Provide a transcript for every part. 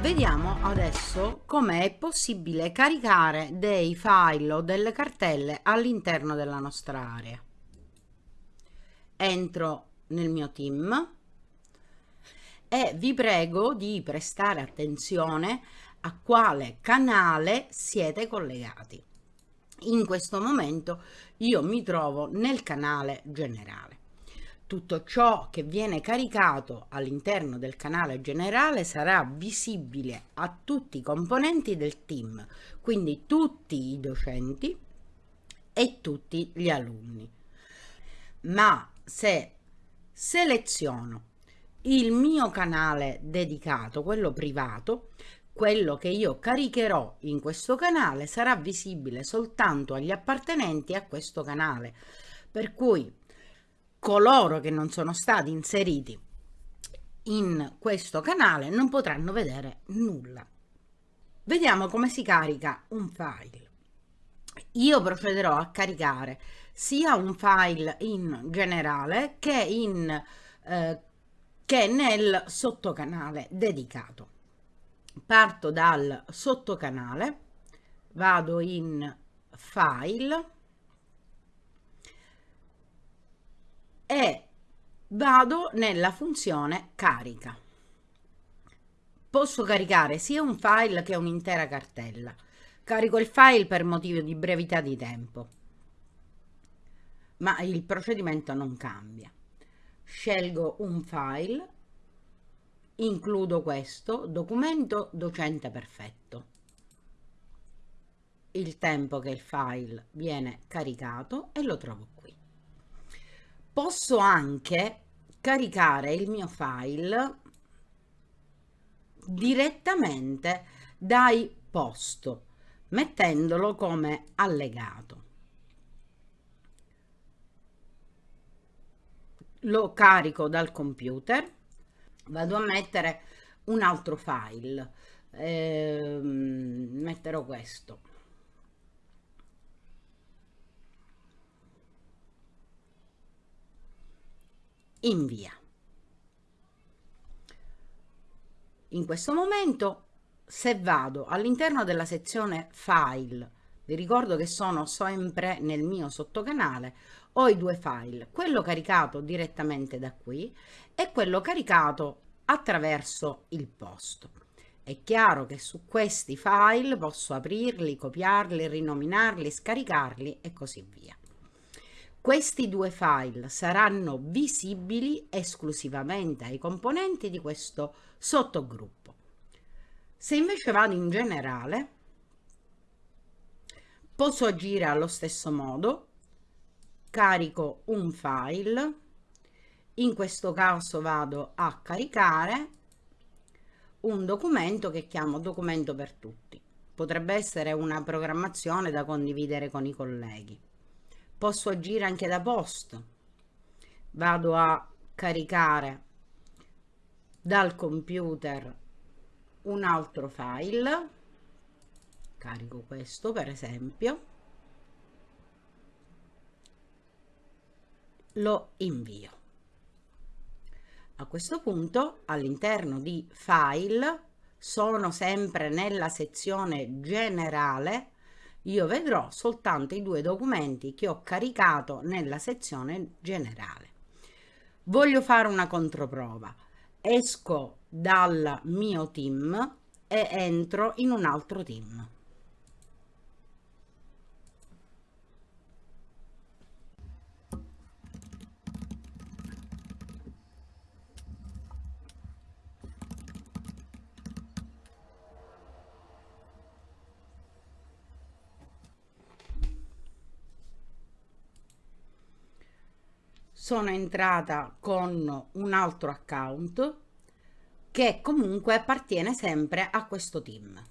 Vediamo adesso come è possibile caricare dei file o delle cartelle all'interno della nostra area. Entro nel mio team e vi prego di prestare attenzione a quale canale siete collegati. In questo momento io mi trovo nel canale generale tutto ciò che viene caricato all'interno del canale generale sarà visibile a tutti i componenti del team, quindi tutti i docenti e tutti gli alunni. Ma se seleziono il mio canale dedicato, quello privato, quello che io caricherò in questo canale sarà visibile soltanto agli appartenenti a questo canale. Per cui coloro che non sono stati inseriti in questo canale non potranno vedere nulla. Vediamo come si carica un file. Io procederò a caricare sia un file in generale che, in, eh, che nel sottocanale dedicato. Parto dal sottocanale, vado in file, e vado nella funzione carica. Posso caricare sia un file che un'intera cartella. Carico il file per motivo di brevità di tempo, ma il procedimento non cambia. Scelgo un file, includo questo, documento docente perfetto. Il tempo che il file viene caricato e lo trovo qui posso anche caricare il mio file direttamente dai post mettendolo come allegato. Lo carico dal computer vado a mettere un altro file eh, metterò questo invia. In questo momento se vado all'interno della sezione file, vi ricordo che sono sempre nel mio sottocanale, ho i due file, quello caricato direttamente da qui e quello caricato attraverso il post. È chiaro che su questi file posso aprirli, copiarli, rinominarli, scaricarli e così via. Questi due file saranno visibili esclusivamente ai componenti di questo sottogruppo. Se invece vado in generale, posso agire allo stesso modo, carico un file, in questo caso vado a caricare un documento che chiamo documento per tutti. Potrebbe essere una programmazione da condividere con i colleghi posso agire anche da post vado a caricare dal computer un altro file. Carico questo per esempio. Lo invio. A questo punto all'interno di file sono sempre nella sezione generale io vedrò soltanto i due documenti che ho caricato nella sezione generale. Voglio fare una controprova. Esco dal mio team e entro in un altro team. Sono entrata con un altro account che comunque appartiene sempre a questo team.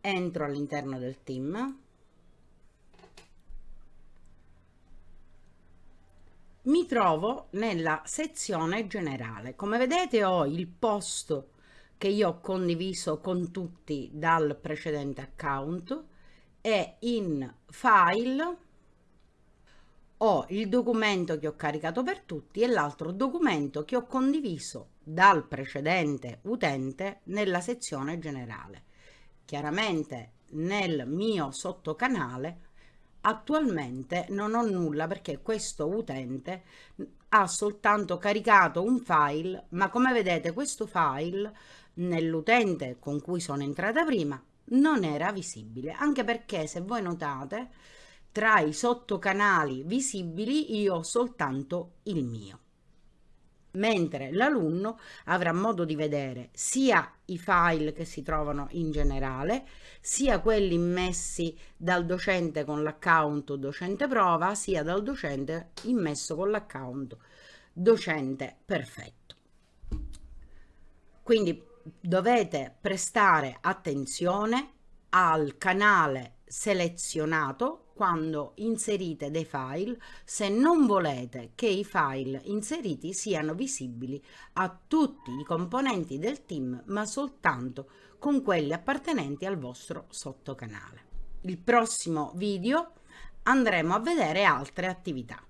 Entro all'interno del team. Mi trovo nella sezione generale. Come vedete ho il post che io ho condiviso con tutti dal precedente account e in file ho il documento che ho caricato per tutti e l'altro documento che ho condiviso dal precedente utente nella sezione generale. Chiaramente nel mio sottocanale attualmente non ho nulla perché questo utente ha soltanto caricato un file ma come vedete questo file nell'utente con cui sono entrata prima non era visibile anche perché se voi notate tra i sottocanali visibili io ho soltanto il mio mentre l'alunno avrà modo di vedere sia i file che si trovano in generale, sia quelli immessi dal docente con l'account docente prova, sia dal docente immesso con l'account docente perfetto. Quindi dovete prestare attenzione al canale selezionato quando inserite dei file se non volete che i file inseriti siano visibili a tutti i componenti del team ma soltanto con quelli appartenenti al vostro sottocanale. Il prossimo video andremo a vedere altre attività.